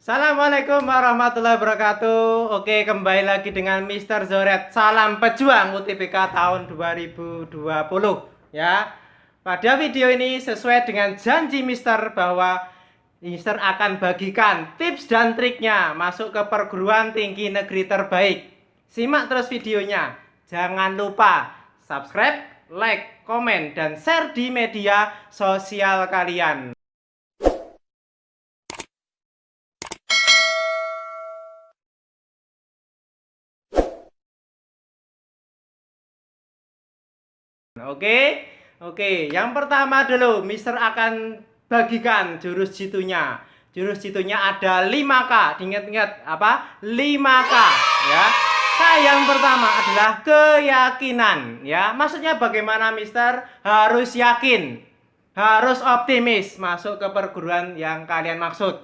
Assalamualaikum warahmatullahi wabarakatuh. Oke kembali lagi dengan Mr. Zoret. Salam pejuang UTBK tahun 2020 ya. Pada video ini sesuai dengan janji Mister bahwa Mister akan bagikan tips dan triknya masuk ke perguruan tinggi negeri terbaik. Simak terus videonya. Jangan lupa subscribe, like, komen, dan share di media sosial kalian Oke, oke. Yang pertama dulu, Mister akan bagikan jurus jitunya. Jurus jitunya ada 5K. Ingat-ingat apa? 5K, ya. K yang pertama adalah keyakinan, ya. Maksudnya bagaimana, Mister? Harus yakin, harus optimis masuk ke perguruan yang kalian maksud.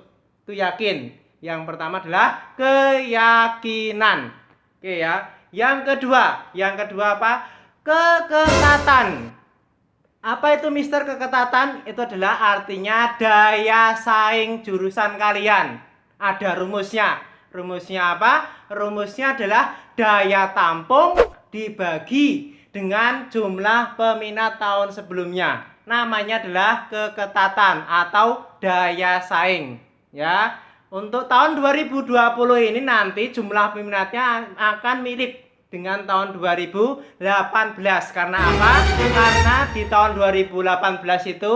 Itu yakin. Yang pertama adalah keyakinan. Oke ya. Yang kedua, yang kedua apa? Keketatan. Apa itu Mister keketatan? Itu adalah artinya daya saing jurusan kalian. Ada rumusnya. Rumusnya apa? Rumusnya adalah daya tampung dibagi dengan jumlah peminat tahun sebelumnya. Namanya adalah keketatan atau daya saing. Ya. Untuk tahun 2020 ini nanti jumlah peminatnya akan mirip dengan tahun 2018 karena apa? Karena di tahun 2018 itu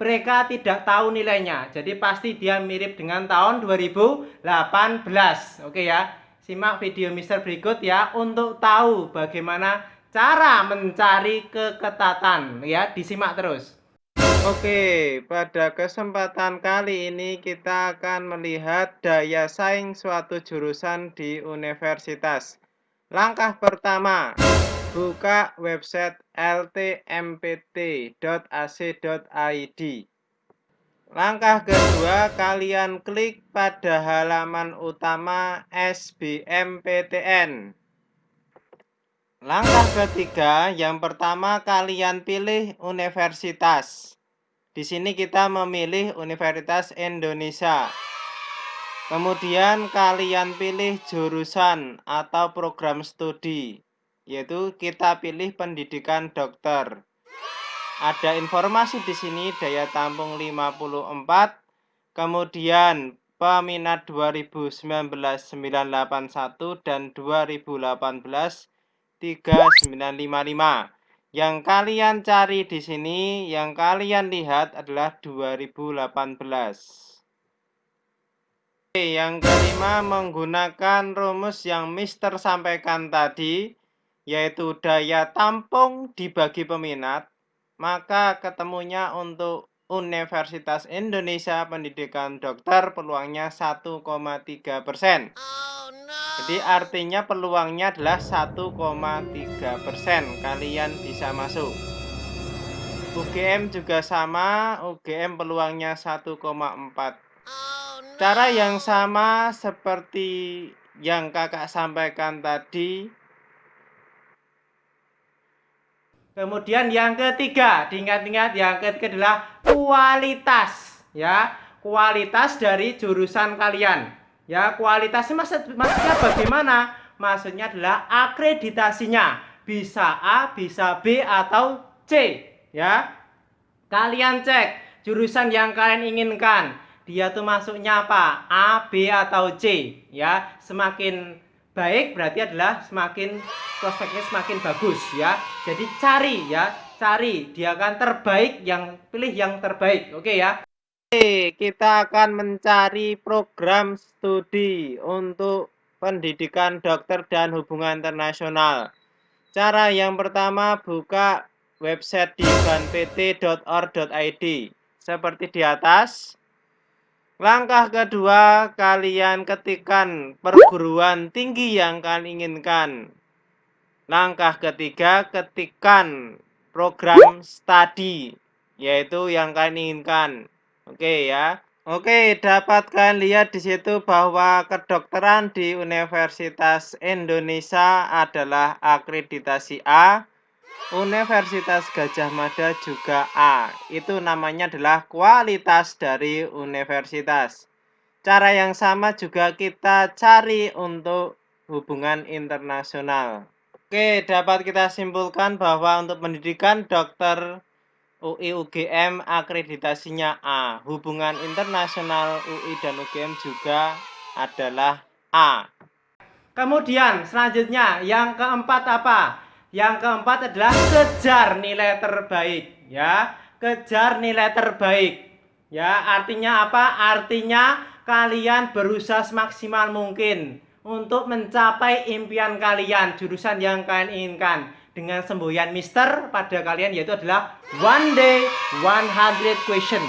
mereka tidak tahu nilainya. Jadi pasti dia mirip dengan tahun 2018. Oke ya. Simak video Mister berikut ya untuk tahu bagaimana cara mencari keketatan ya. Disimak terus. Oke, pada kesempatan kali ini kita akan melihat daya saing suatu jurusan di universitas. Langkah pertama, buka website ltmpt.ac.id. Langkah kedua, kalian klik pada halaman utama SBMPTN. Langkah ketiga, yang pertama kalian pilih universitas. Di sini kita memilih Universitas Indonesia. Kemudian kalian pilih jurusan atau program studi, yaitu kita pilih pendidikan dokter. Ada informasi di sini daya tampung 54, kemudian peminat 2019 981 dan 2018 3955. Yang kalian cari di sini, yang kalian lihat adalah 2018. Yang kelima menggunakan rumus yang Mister sampaikan tadi yaitu daya tampung dibagi peminat maka ketemunya untuk Universitas Indonesia Pendidikan Dokter peluangnya 1,3 persen. Jadi artinya peluangnya adalah 1,3 persen kalian bisa masuk. UGM juga sama, UGM peluangnya 1,4 Cara yang sama seperti yang kakak sampaikan tadi. Kemudian yang ketiga, diingat-ingat yang ketiga adalah kualitas, ya. Kualitas dari jurusan kalian. Ya, kualitasnya maksud, maksudnya bagaimana? Maksudnya adalah akreditasinya. Bisa A, bisa B atau C, ya. Kalian cek jurusan yang kalian inginkan dia tuh masuknya apa? A, B atau C ya. Semakin baik berarti adalah semakin prospeknya semakin bagus ya. Jadi cari ya, cari dia akan terbaik yang pilih yang terbaik. Oke ya. Oke, kita akan mencari program studi untuk pendidikan dokter dan hubungan internasional. Cara yang pertama buka website di banpt.or.id seperti di atas. Langkah kedua, kalian ketikkan perguruan tinggi yang kalian inginkan. Langkah ketiga, ketikkan program studi, yaitu yang kalian inginkan. Oke ya. Oke, dapatkan lihat di situ bahwa kedokteran di Universitas Indonesia adalah akreditasi A Universitas Gajah Mada juga A. Itu namanya adalah kualitas dari universitas. cara yang sama juga kita cari untuk hubungan internasional. Oke, dapat kita simpulkan bahwa untuk pendidikan dokter UI UGM akreditasinya A. Hubungan internasional UI dan UGM juga adalah A. Kemudian selanjutnya yang keempat apa? Yang keempat adalah kejar nilai terbaik ya. Kejar nilai terbaik. Ya, artinya apa? Artinya kalian berusaha semaksimal mungkin untuk mencapai impian kalian, jurusan yang kalian inginkan dengan semboyan mister pada kalian yaitu adalah one day 100 question.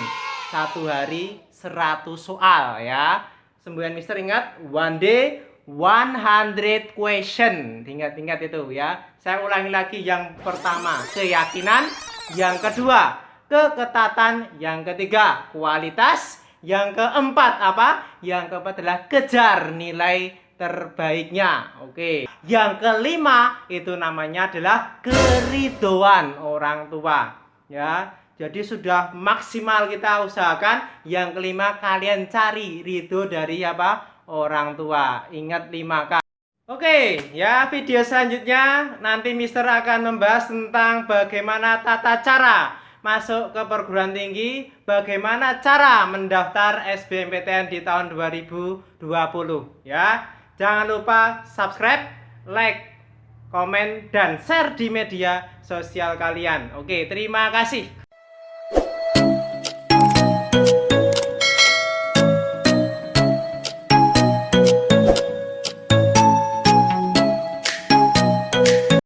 Satu hari 100 soal ya. Semboyan mister ingat one day 100 question. Ingat-ingat itu ya. Saya ulangi lagi yang pertama, keyakinan, yang kedua, keketatan, yang ketiga, kualitas, yang keempat apa? Yang keempat adalah kejar nilai terbaiknya. Oke. Yang kelima itu namanya adalah keridoan orang tua. Ya. Jadi sudah maksimal kita usahakan. Yang kelima kalian cari ridho dari apa? Orang tua. Ingat 5K. Oke, ya video selanjutnya nanti Mister akan membahas tentang bagaimana tata cara masuk ke perguruan tinggi, bagaimana cara mendaftar SBMPTN di tahun 2020 ya. Jangan lupa subscribe, like, komen, dan share di media sosial kalian. Oke, terima kasih.